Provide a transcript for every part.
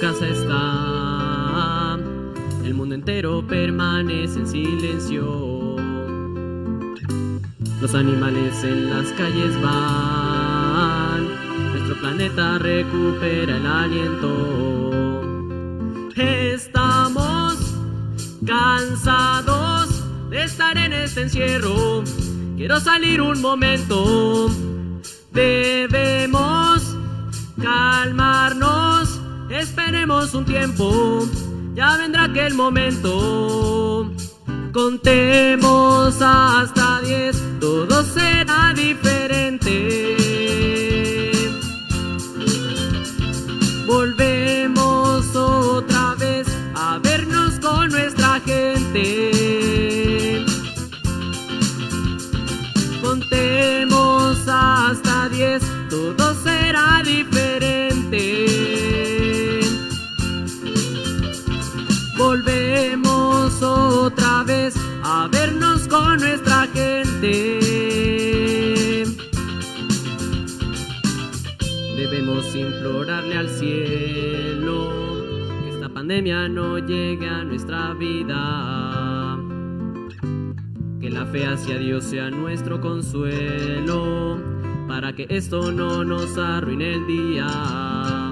casa está. El mundo entero permanece en silencio. Los animales en las calles van. Nuestro planeta recupera el aliento. Estamos cansados de estar en este encierro. Quiero salir un momento. Debemos calmarnos un tiempo, ya vendrá aquel momento. Contemos hasta 10, todo será diferente. Volvemos otra vez a vernos con nuestra gente. Contemos hasta 10. Volvemos otra vez a vernos con nuestra gente. Debemos implorarle al cielo que esta pandemia no llegue a nuestra vida. Que la fe hacia Dios sea nuestro consuelo para que esto no nos arruine el día.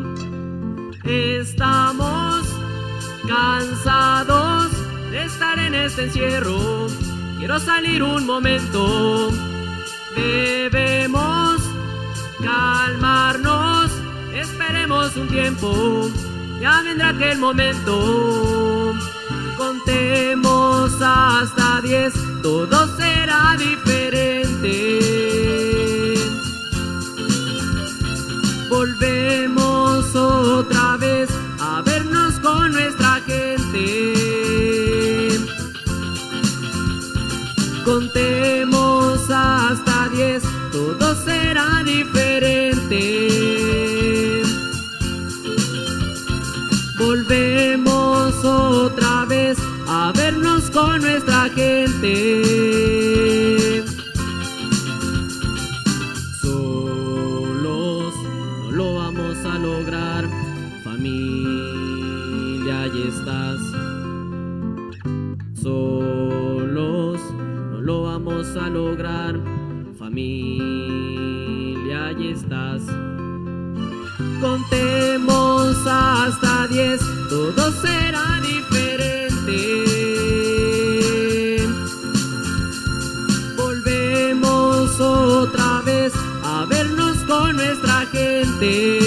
En este encierro. Quiero salir un momento. Debemos calmarnos, esperemos un tiempo, ya vendrá aquel momento. Contemos hasta diez, todo será diferente. Todo será diferente. Volvemos otra vez a vernos con nuestra gente. Solos no lo vamos a lograr, familia, y estás. Solos no lo vamos a lograr, familia, y estás. Contemos hasta diez, todo será diferente. Volvemos otra vez a vernos con nuestra gente.